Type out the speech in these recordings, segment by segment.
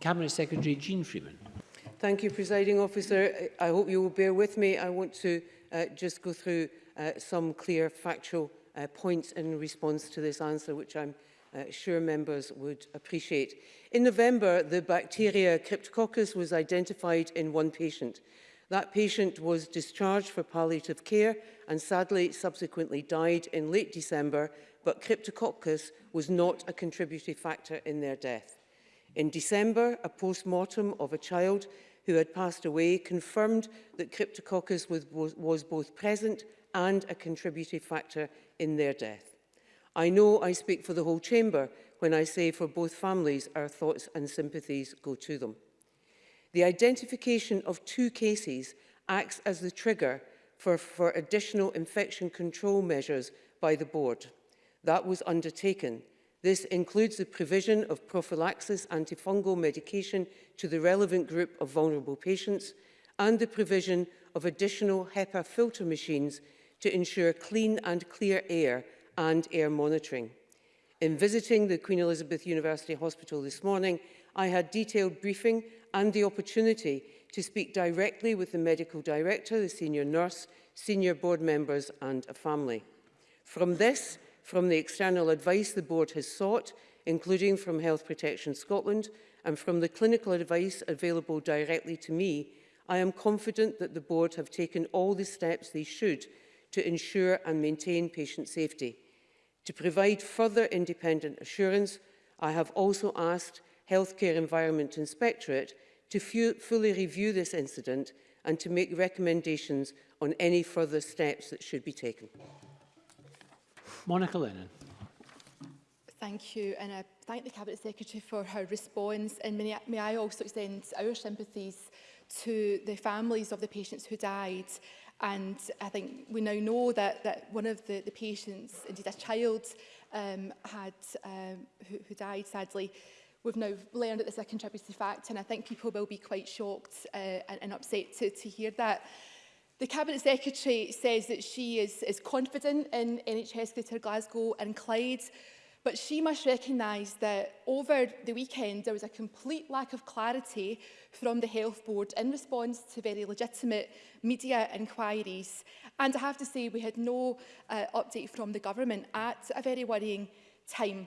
Cabinet Secretary Jean Freeman. Thank you, Presiding Officer. I hope you will bear with me. I want to Uh, just go through uh, some clear factual uh, points in response to this answer, which I'm uh, sure members would appreciate. In November, the bacteria Cryptococcus was identified in one patient. That patient was discharged for palliative care and sadly subsequently died in late December, but Cryptococcus was not a contributing factor in their death. In December, a post-mortem of a child who had passed away, confirmed that Cryptococcus was, was both present and a contributory factor in their death. I know I speak for the whole chamber when I say for both families our thoughts and sympathies go to them. The identification of two cases acts as the trigger for, for additional infection control measures by the board. That was undertaken This includes the provision of prophylaxis antifungal medication to the relevant group of vulnerable patients and the provision of additional HEPA filter machines to ensure clean and clear air and air monitoring. In visiting the Queen Elizabeth University Hospital this morning, I had detailed briefing and the opportunity to speak directly with the medical director, the senior nurse, senior board members and a family. From this, from the external advice the board has sought, including from Health Protection Scotland and from the clinical advice available directly to me, I am confident that the board have taken all the steps they should to ensure and maintain patient safety. To provide further independent assurance, I have also asked Healthcare Environment Inspectorate to fully review this incident and to make recommendations on any further steps that should be taken. Monica Lennon. Thank you, and I uh, thank the Cabinet Secretary for her response. And may I, may I also extend our sympathies to the families of the patients who died. And I think we now know that, that one of the, the patients, indeed a child, um, had um, who, who died sadly, we've now learned that this is a contributory fact and I think people will be quite shocked uh, and, and upset to, to hear that. The Cabinet Secretary says that she is, is confident in NHS Greater Glasgow and Clyde, but she must recognise that over the weekend there was a complete lack of clarity from the Health Board in response to very legitimate media inquiries. And I have to say we had no uh, update from the government at a very worrying time.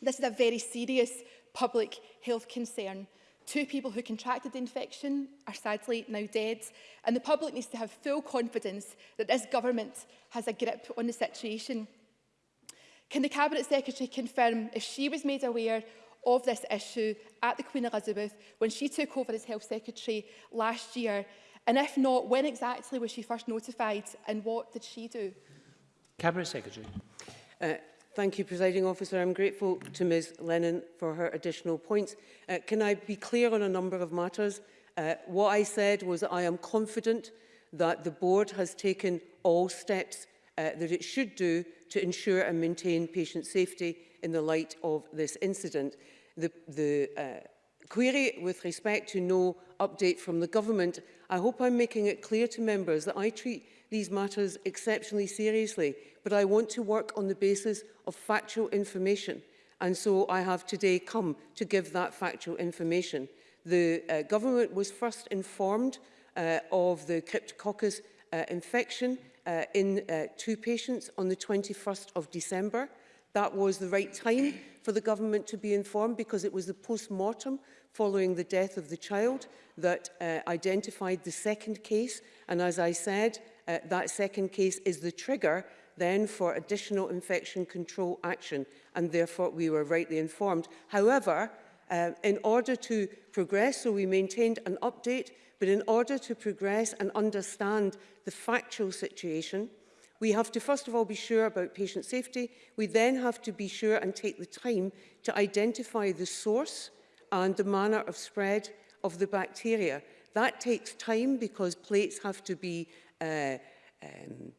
This is a very serious public health concern Two people who contracted the infection are sadly now dead, and the public needs to have full confidence that this government has a grip on the situation. Can the Cabinet Secretary confirm if she was made aware of this issue at the Queen Elizabeth when she took over as Health Secretary last year? And if not, when exactly was she first notified and what did she do? Cabinet Secretary. Uh, Thank you, Presiding Officer. I'm grateful to Ms Lennon for her additional points. Uh, can I be clear on a number of matters? Uh, what I said was that I am confident that the board has taken all steps uh, that it should do to ensure and maintain patient safety in the light of this incident. The, the uh, query with respect to no update from the government, I hope I'm making it clear to members that I treat these matters exceptionally seriously, but I want to work on the basis of factual information. And so I have today come to give that factual information. The uh, government was first informed uh, of the Cryptococcus uh, infection uh, in uh, two patients on the 21st of December. That was the right time for the government to be informed because it was the post-mortem following the death of the child that uh, identified the second case. And as I said, Uh, that second case is the trigger then for additional infection control action and therefore we were rightly informed. However, uh, in order to progress, so we maintained an update, but in order to progress and understand the factual situation, we have to first of all be sure about patient safety. We then have to be sure and take the time to identify the source and the manner of spread of the bacteria. That takes time because plates have to be uh, um,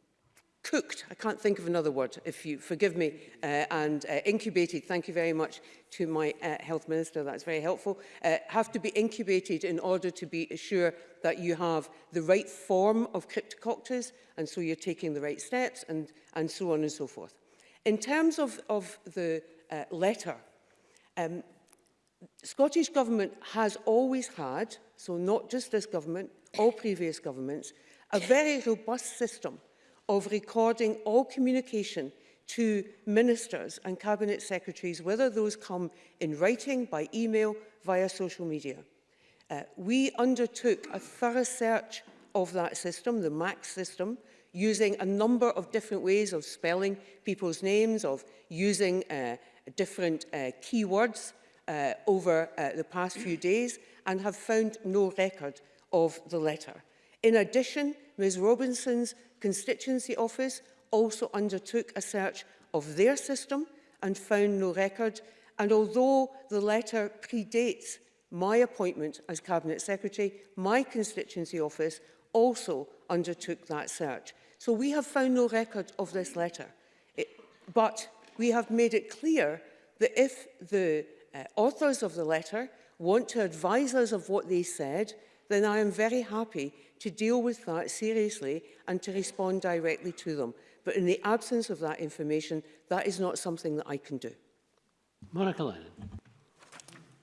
cooked, I can't think of another word, if you forgive me, uh, and uh, incubated, thank you very much to my uh, health minister, that's very helpful, uh, have to be incubated in order to be sure that you have the right form of cryptococcus, and so you're taking the right steps, and, and so on and so forth. In terms of, of the uh, letter, um, Scottish Government has always had, so not just this government, all previous governments, a very robust system of recording all communication to ministers and cabinet secretaries, whether those come in writing, by email, via social media. Uh, we undertook a thorough search of that system, the MAX system, using a number of different ways of spelling people's names, of using uh, different uh, keywords uh, over uh, the past few days, and have found no record of the letter. In addition, Ms Robinson's constituency office also undertook a search of their system and found no record. And although the letter predates my appointment as Cabinet Secretary, my constituency office also undertook that search. So we have found no record of this letter. It, but we have made it clear that if the uh, authors of the letter want to advise us of what they said, then I am very happy to deal with that seriously and to respond directly to them. But in the absence of that information, that is not something that I can do. Monica Lennon.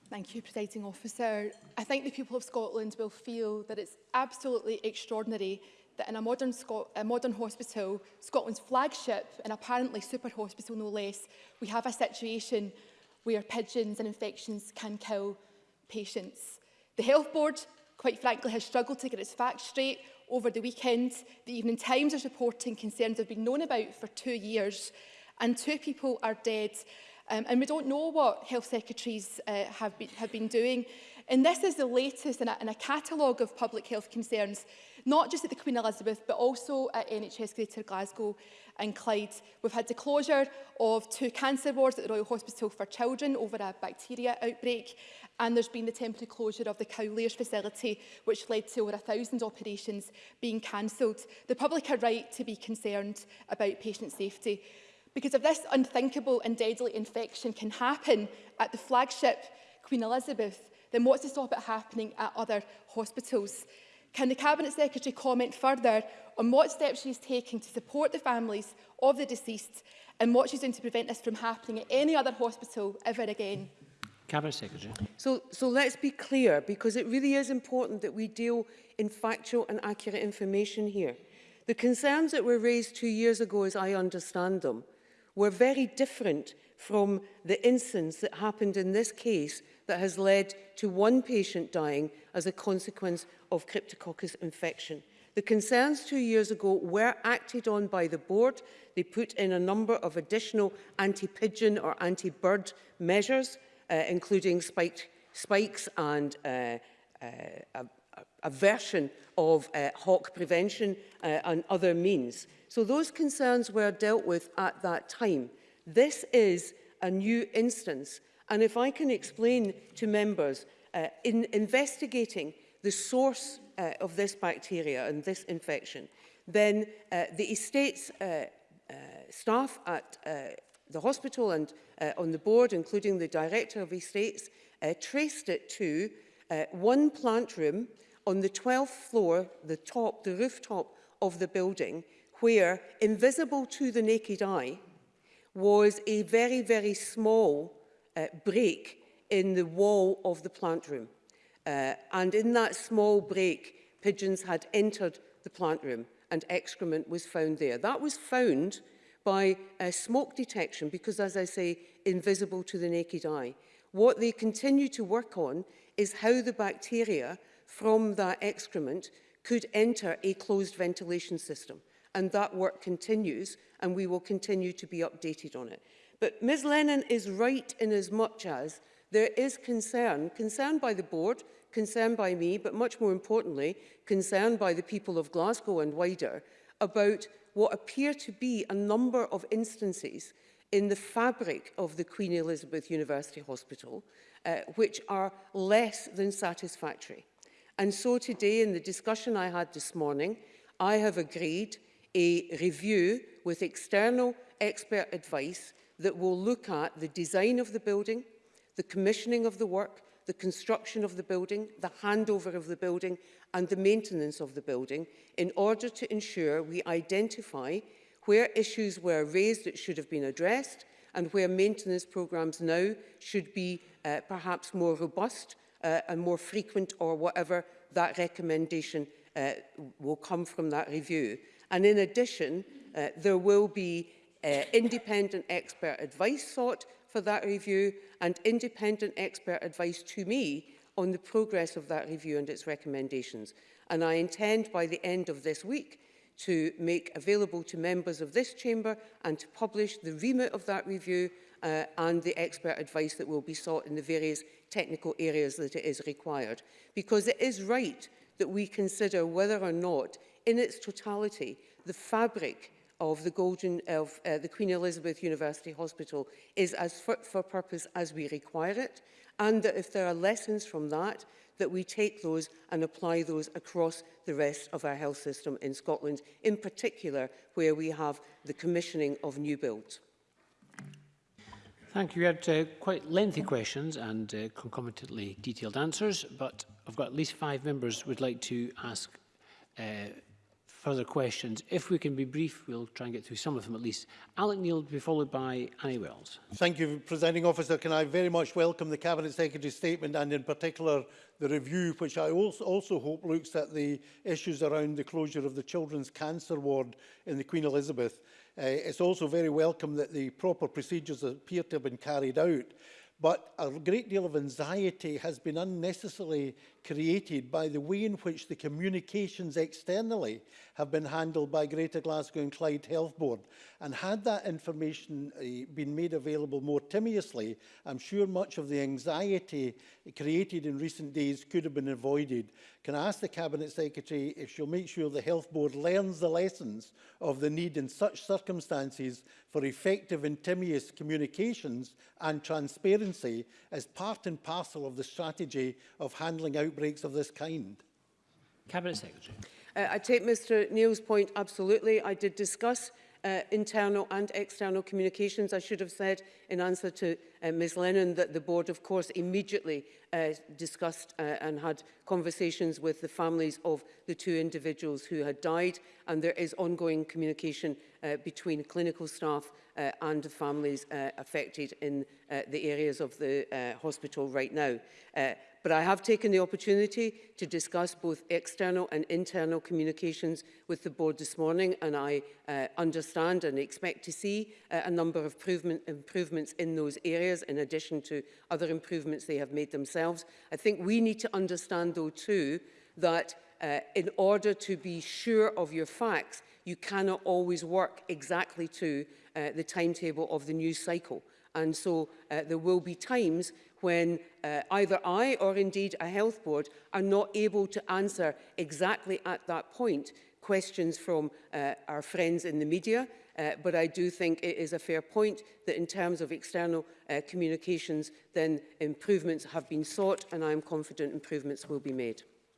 Thank you, Presiding Officer. I think the people of Scotland will feel that it's absolutely extraordinary that in a modern, Scot a modern hospital, Scotland's flagship and apparently super hospital no less, we have a situation where pigeons and infections can kill patients. The Health Board quite frankly, has struggled to get its facts straight over the weekend. The Evening Times is reporting concerns have been known about for two years and two people are dead. Um, and we don't know what health secretaries uh, have, been, have been doing. And this is the latest in a, in a catalogue of public health concerns, not just at the Queen Elizabeth, but also at NHS Greater Glasgow and Clyde. We've had the closure of two cancer wards at the Royal Hospital for Children over a bacteria outbreak and there's been the temporary closure of the Cowlairs facility, which led to over 1,000 operations being cancelled. The public are right to be concerned about patient safety, because if this unthinkable and deadly infection can happen at the flagship Queen Elizabeth, then what's to stop it happening at other hospitals? Can the Cabinet Secretary comment further on what steps she's taking to support the families of the deceased and what she's doing to prevent this from happening at any other hospital ever again? Cabinet Secretary. So, so let's be clear, because it really is important that we deal in factual and accurate information here. The concerns that were raised two years ago, as I understand them, were very different from the instance that happened in this case that has led to one patient dying as a consequence of cryptococcus infection. The concerns two years ago were acted on by the board. They put in a number of additional anti-pigeon or anti-bird measures uh, including spiked, spikes and uh, uh, a, a version of uh, hawk prevention uh, and other means. So those concerns were dealt with at that time. This is a new instance. And if I can explain to members, uh, in investigating the source uh, of this bacteria and this infection, then uh, the estate's uh, uh, staff at uh, the hospital and uh, on the board, including the director of estates, uh, traced it to uh, one plant room on the 12th floor, the top, the rooftop of the building, where, invisible to the naked eye, was a very, very small uh, break in the wall of the plant room. Uh, and in that small break, pigeons had entered the plant room and excrement was found there. That was found uh, by uh, smoke detection because, as I say, invisible to the naked eye. What they continue to work on is how the bacteria from that excrement could enter a closed ventilation system. And that work continues, and we will continue to be updated on it. But Ms Lennon is right in as much as there is concern, concern by the board, concern by me, but much more importantly, concern by the people of Glasgow and wider, about what appear to be a number of instances in the fabric of the Queen Elizabeth University Hospital, uh, which are less than satisfactory. And so today, in the discussion I had this morning, I have agreed a review with external expert advice that will look at the design of the building, the commissioning of the work, the construction of the building, the handover of the building and the maintenance of the building in order to ensure we identify where issues were raised that should have been addressed and where maintenance programmes now should be uh, perhaps more robust uh, and more frequent or whatever that recommendation uh, will come from that review. And in addition, uh, there will be uh, independent expert advice sought for that review and independent expert advice to me on the progress of that review and its recommendations. And I intend by the end of this week to make available to members of this chamber and to publish the remit of that review uh, and the expert advice that will be sought in the various technical areas that it is required. Because it is right that we consider whether or not, in its totality, the fabric of the Golden of uh, the Queen Elizabeth University Hospital is as fit for purpose as we require it and that if there are lessons from that that we take those and apply those across the rest of our health system in Scotland in particular where we have the commissioning of new builds. Thank you. We had uh, quite lengthy questions and uh, concomitantly detailed answers, but I've got at least five members would like to ask uh, further questions. If we can be brief, we'll try and get through some of them at least. Alec Neil will be followed by Annie Wells. Thank you, Presiding Officer. Can I very much welcome the Cabinet Secretary's statement and in particular the review, which I also, also hope looks at the issues around the closure of the Children's Cancer Ward in the Queen Elizabeth. Uh, it's also very welcome that the proper procedures appear to have been carried out but a great deal of anxiety has been unnecessarily created by the way in which the communications externally have been handled by Greater Glasgow and Clyde Health Board. And had that information uh, been made available more timiously, I'm sure much of the anxiety created in recent days could have been avoided. Can I ask the Cabinet Secretary if she'll make sure the Health Board learns the lessons of the need in such circumstances for effective and timely communications and transparency as part and parcel of the strategy of handling out breaks of this kind? Cabinet Secretary. Uh, I take Mr Neil's point absolutely. I did discuss uh, internal and external communications, I should have said in answer to uh, Ms Lennon that the board, of course, immediately uh, discussed uh, and had conversations with the families of the two individuals who had died. And there is ongoing communication uh, between clinical staff uh, and the families uh, affected in uh, the areas of the uh, hospital right now. Uh, but I have taken the opportunity to discuss both external and internal communications with the board this morning and I uh, understand and expect to see uh, a number of improvement, improvements in those areas areas in addition to other improvements they have made themselves. I think we need to understand though too that uh, in order to be sure of your facts, you cannot always work exactly to uh, the timetable of the news cycle. And so uh, there will be times when uh, either I or indeed a health board are not able to answer exactly at that point questions from uh, our friends in the media, Uh, but I do think it is a fair point that in terms of external uh, communications, then improvements have been sought and I am confident improvements will be made.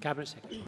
Cabinet Secretary.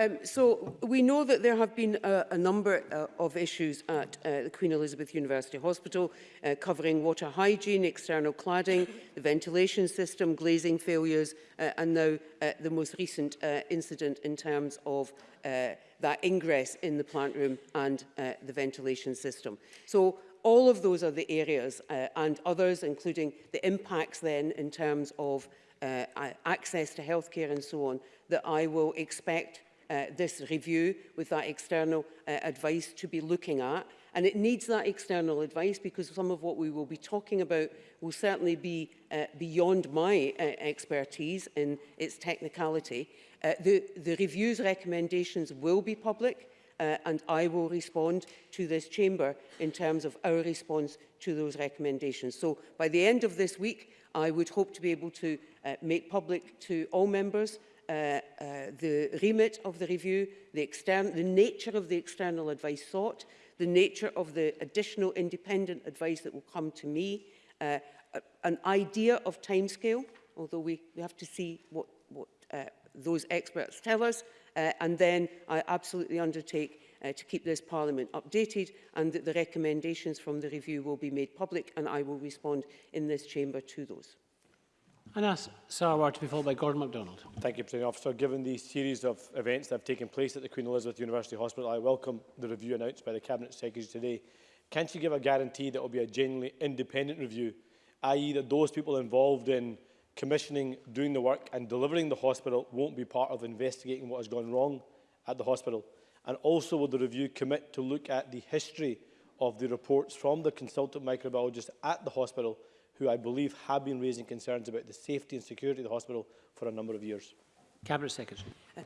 Um, so we know that there have been a, a number uh, of issues at uh, the Queen Elizabeth University Hospital uh, covering water hygiene, external cladding, the ventilation system, glazing failures uh, and now uh, the most recent uh, incident in terms of uh, that ingress in the plant room and uh, the ventilation system. So all of those are the areas uh, and others, including the impacts then in terms of uh, access to healthcare and so on, that I will expect uh, this review with that external uh, advice to be looking at. And it needs that external advice because some of what we will be talking about will certainly be uh, beyond my uh, expertise in its technicality. Uh, the, the review's recommendations will be public uh, and I will respond to this chamber in terms of our response to those recommendations. So by the end of this week, I would hope to be able to uh, make public to all members uh, uh, the remit of the review, the, extern the nature of the external advice sought, the nature of the additional independent advice that will come to me, uh, an idea of timescale, although we, we have to see what, what uh, those experts tell us, uh, and then I absolutely undertake uh, to keep this Parliament updated and that the recommendations from the review will be made public and I will respond in this chamber to those. And ask Sarwar to be followed by Gordon MacDonald. Thank you, President Officer. Given the series of events that have taken place at the Queen Elizabeth University Hospital, I welcome the review announced by the Cabinet Secretary today. Can she give a guarantee that it will be a genuinely independent review, i.e. that those people involved in commissioning, doing the work and delivering the hospital won't be part of investigating what has gone wrong at the hospital. And also will the review commit to look at the history of the reports from the consultant microbiologist at the hospital who I believe have been raising concerns about the safety and security of the hospital for a number of years. Cabinet Secretary. Uh,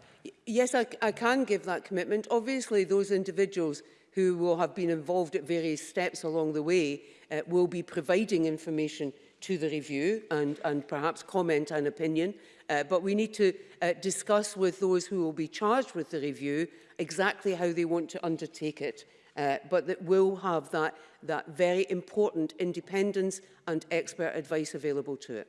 yes, I, I can give that commitment. Obviously, those individuals who will have been involved at various steps along the way uh, will be providing information to the review and, and perhaps comment an opinion, uh, but we need to uh, discuss with those who will be charged with the review exactly how they want to undertake it. Uh, but that will have that, that very important independence and expert advice available to it.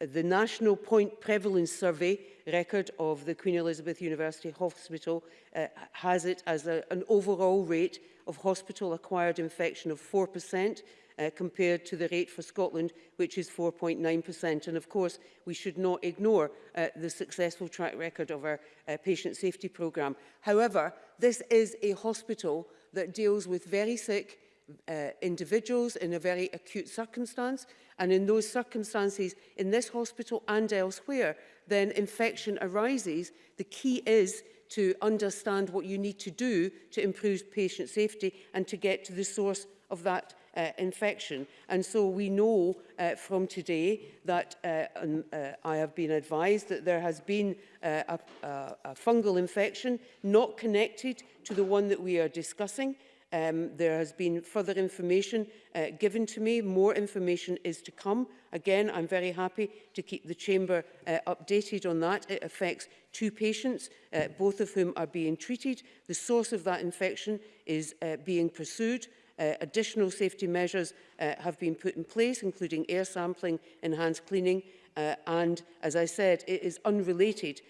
the National Point Prevalence Survey record of the Queen Elizabeth University Hospital uh, has it as a, an overall rate of hospital-acquired infection of 4%, uh, compared to the rate for Scotland, which is 4.9%. And of course, we should not ignore uh, the successful track record of our uh, patient safety programme. However, this is a hospital that deals with very sick, uh, individuals in a very acute circumstance and in those circumstances in this hospital and elsewhere then infection arises the key is to understand what you need to do to improve patient safety and to get to the source of that uh, infection. And so we know uh, from today that uh, um, uh, I have been advised that there has been uh, a, a, a fungal infection not connected to the one that we are discussing. Um, there has been further information uh, given to me. More information is to come. Again, I'm very happy to keep the Chamber uh, updated on that. It affects two patients, uh, both of whom are being treated. The source of that infection is uh, being pursued. Uh, additional safety measures uh, have been put in place, including air sampling, enhanced cleaning, uh, and, as I said, it is unrelated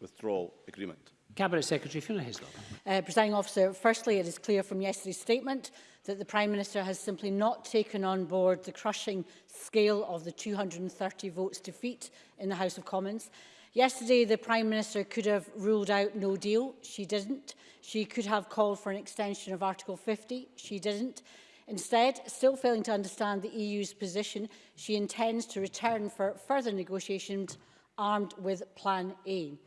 withdrawal agreement. Cabinet Secretary Fiona Hislop. Uh, Presiding Officer, firstly, it is clear from yesterday's statement that the Prime Minister has simply not taken on board the crushing scale of the 230 votes defeat in the House of Commons. Yesterday, the Prime Minister could have ruled out no deal. She didn't. She could have called for an extension of Article 50. She didn't. Instead, still failing to understand the EU's position, she intends to return for further negotiations armed with Plan A.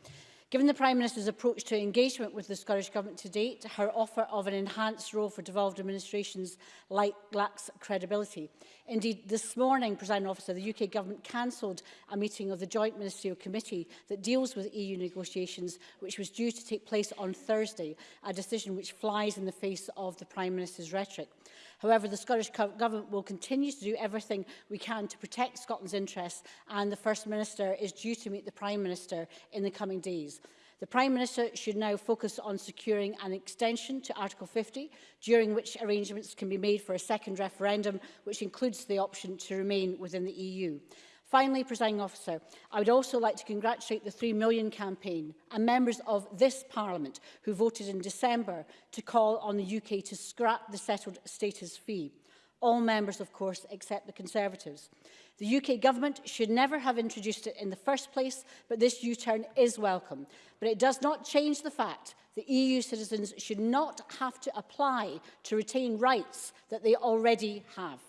Given the Prime Minister's approach to engagement with the Scottish Government to date, her offer of an enhanced role for devolved administrations like, lacks credibility. Indeed, this morning, President Officer, the UK Government cancelled a meeting of the Joint Ministerial Committee that deals with EU negotiations, which was due to take place on Thursday, a decision which flies in the face of the Prime Minister's rhetoric. However, the Scottish Government will continue to do everything we can to protect Scotland's interests and the First Minister is due to meet the Prime Minister in the coming days. The Prime Minister should now focus on securing an extension to Article 50, during which arrangements can be made for a second referendum, which includes the option to remain within the EU. Finally, presiding officer, I would also like to congratulate the 3 million campaign and members of this parliament who voted in December to call on the UK to scrap the settled status fee. All members, of course, except the Conservatives. The UK government should never have introduced it in the first place, but this U-turn is welcome. But it does not change the fact that EU citizens should not have to apply to retain rights that they already have.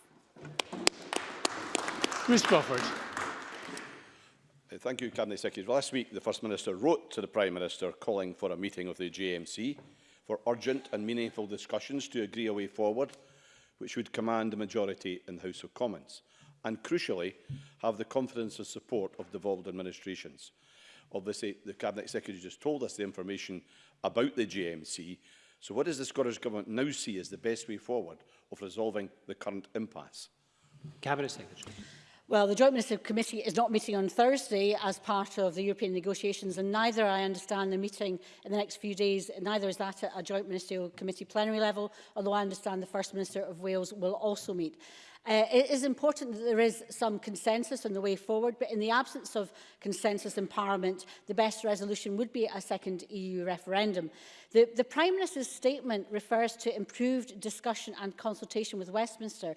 Ms. Crawford. Uh, thank you, Cabinet Secretary. Last week, the First Minister wrote to the Prime Minister calling for a meeting of the GMC for urgent and meaningful discussions to agree a way forward which would command a majority in the House of Commons and, crucially, have the confidence and support of devolved administrations. Obviously, the Cabinet Secretary just told us the information about the GMC. so what does the Scottish Government now see as the best way forward of resolving the current impasse? Cabinet Secretary. Well, the Joint Ministerial Committee is not meeting on Thursday as part of the European negotiations, and neither, I understand, the meeting in the next few days, neither is that at a Joint Ministerial Committee plenary level, although I understand the First Minister of Wales will also meet. Uh, it is important that there is some consensus on the way forward, but in the absence of consensus in Parliament, the best resolution would be a second EU referendum. The, the Prime Minister's statement refers to improved discussion and consultation with Westminster,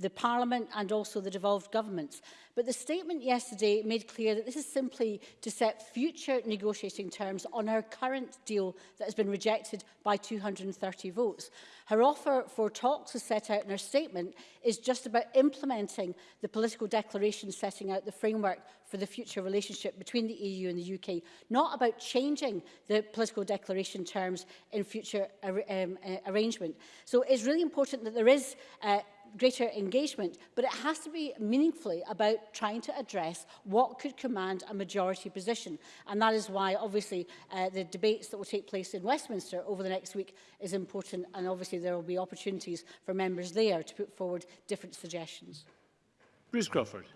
the Parliament and also the devolved governments. But the statement yesterday made clear that this is simply to set future negotiating terms on our current deal that has been rejected by 230 votes. Her offer for talks, as set out in her statement, is just about implementing the political declaration setting out the framework for the future relationship between the EU and the UK, not about changing the political declaration terms in future ar um, uh, arrangement. So it's really important that there is uh, greater engagement, but it has to be meaningfully about trying to address what could command a majority position. And that is why, obviously, uh, the debates that will take place in Westminster over the next week is important. And obviously, there will be opportunities for members there to put forward different suggestions. Bruce Crawford.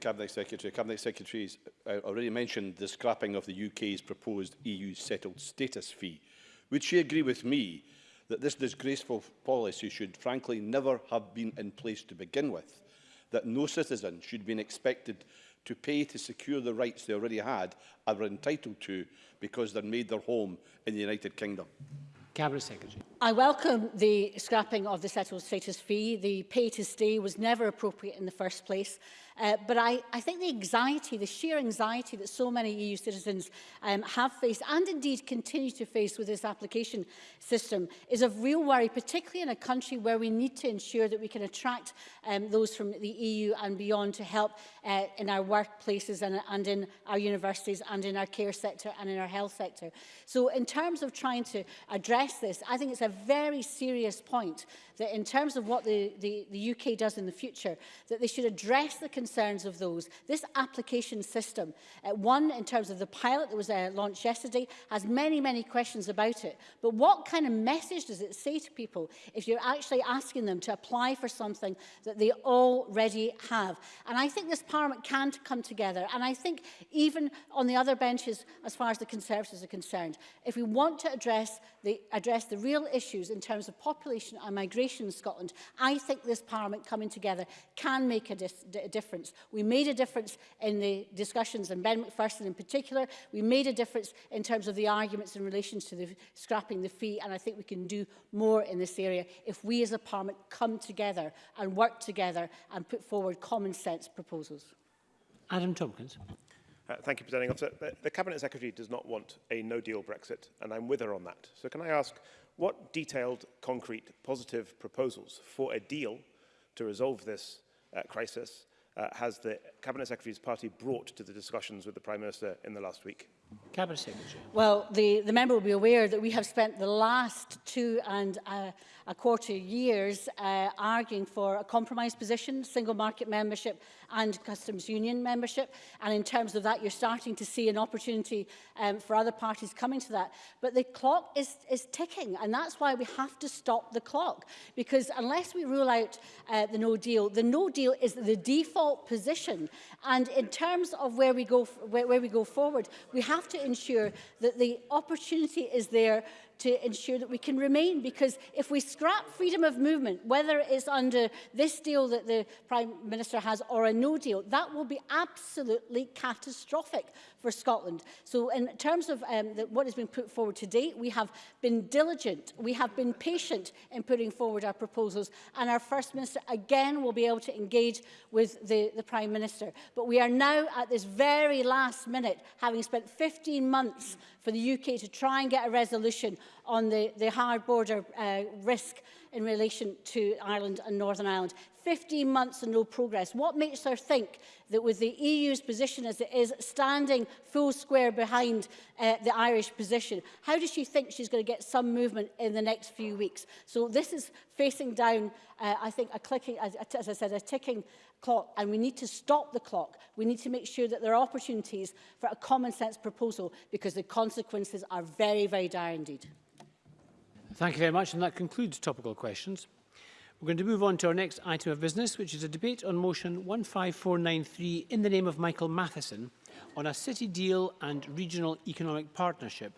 Cabinet Secretary. Cabinet Secretary has uh, already mentioned the scrapping of the UK's proposed EU settled status fee. Would she agree with me that this disgraceful policy should frankly never have been in place to begin with, that no citizen should be expected to pay to secure the rights they already had and were entitled to because they made their home in the United Kingdom. Cabinet Secretary. I welcome the scrapping of the settled status fee. The pay to stay was never appropriate in the first place Uh, but I, I think the anxiety, the sheer anxiety that so many EU citizens um, have faced and indeed continue to face with this application system is of real worry, particularly in a country where we need to ensure that we can attract um, those from the EU and beyond to help uh, in our workplaces and, and in our universities and in our care sector and in our health sector. So in terms of trying to address this, I think it's a very serious point that in terms of what the, the, the UK does in the future, that they should address the concerns of those. This application system, uh, one in terms of the pilot that was uh, launched yesterday, has many, many questions about it. But what kind of message does it say to people if you're actually asking them to apply for something that they already have? And I think this Parliament can come together. And I think even on the other benches, as far as the Conservatives are concerned, if we want to address they address the real issues in terms of population and migration in Scotland, I think this Parliament coming together can make a, a difference. We made a difference in the discussions, and Ben McPherson in particular, we made a difference in terms of the arguments in relation to the scrapping the fee, and I think we can do more in this area if we as a Parliament come together and work together and put forward common sense proposals. Adam Tompkins. Uh, thank you, Presiding Officer. The, the Cabinet Secretary does not want a no-deal Brexit, and I'm with her on that. So can I ask, what detailed, concrete, positive proposals for a deal to resolve this uh, crisis uh, has the Cabinet Secretary's party brought to the discussions with the Prime Minister in the last week? Cabinet Secretary. Well, the, the member will be aware that we have spent the last two and a, a quarter years uh, arguing for a compromise position, single market membership and customs union membership. And in terms of that, you're starting to see an opportunity um, for other parties coming to that. But the clock is, is ticking, and that's why we have to stop the clock. Because unless we rule out uh, the no deal, the no deal is the default position. And in terms of where we go, where, where we go forward, we have to ensure that the opportunity is there to ensure that we can remain. Because if we scrap freedom of movement, whether it's under this deal that the Prime Minister has or a no deal, that will be absolutely catastrophic for Scotland. So in terms of um, the, what has been put forward today, we have been diligent, we have been patient in putting forward our proposals, and our First Minister again will be able to engage with the, the Prime Minister. But we are now at this very last minute, having spent 15 months for the UK to try and get a resolution on the, the hard border uh, risk in relation to Ireland and Northern Ireland. 15 months and no progress. What makes her think that with the EU's position as it is, standing full square behind uh, the Irish position, how does she think she's going to get some movement in the next few weeks? So this is facing down, uh, I think, a clicking, as, as I said, a ticking clock and we need to stop the clock. We need to make sure that there are opportunities for a common sense proposal because the consequences are very, very dire indeed. Thank you very much and that concludes topical questions. We're going to move on to our next item of business, which is a debate on motion 15493 in the name of Michael Matheson on a city deal and regional economic partnership.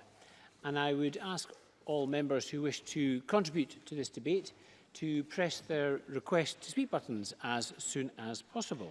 And I would ask all members who wish to contribute to this debate to press their request to speak buttons as soon as possible.